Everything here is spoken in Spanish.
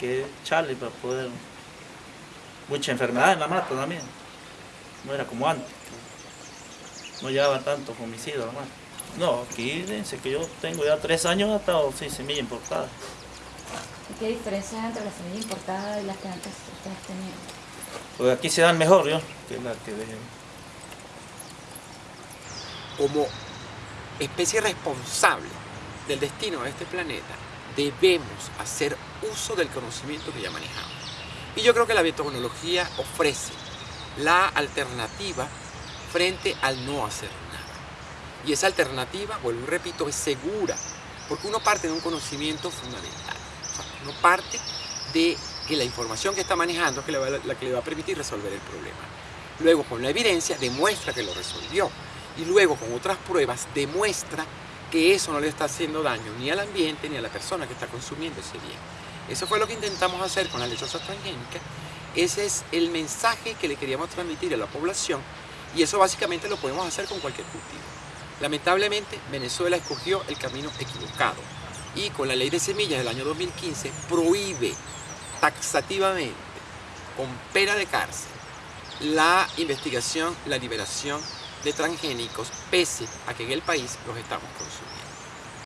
Que chale para poder... Mucha enfermedad en la mata también. No era como antes. No llevaba tantos homicidios la mata. No, aquí dice que yo tengo ya tres años hasta seis semillas importadas. ¿Y qué diferencia hay entre la semilla importada y las que antes ustedes tenían? Porque aquí se dan mejor, yo, que la que dejen. como especie responsable del destino de este planeta, debemos hacer uso del conocimiento que ya manejamos. Y yo creo que la biotecnología ofrece la alternativa frente al no hacer nada. Y esa alternativa, vuelvo y repito, es segura, porque uno parte de un conocimiento fundamental. O sea, uno parte de que la información que está manejando es que le va- la que le va a permitir resolver el problema. Luego, con la evidencia, demuestra que lo resolvió. Y luego, con otras pruebas, demuestra que eso no le está haciendo daño ni al ambiente ni a la persona que está consumiendo ese bien. Eso fue lo que intentamos hacer con la lechosa transgénica. Ese es el mensaje que le queríamos transmitir a la población y eso básicamente lo podemos hacer con cualquier cultivo. Lamentablemente, Venezuela escogió el camino equivocado y con la ley de semillas del año 2015 prohíbe taxativamente, con pena de cárcel, la investigación, la liberación de transgénicos, pese a que en el país los estamos consumiendo.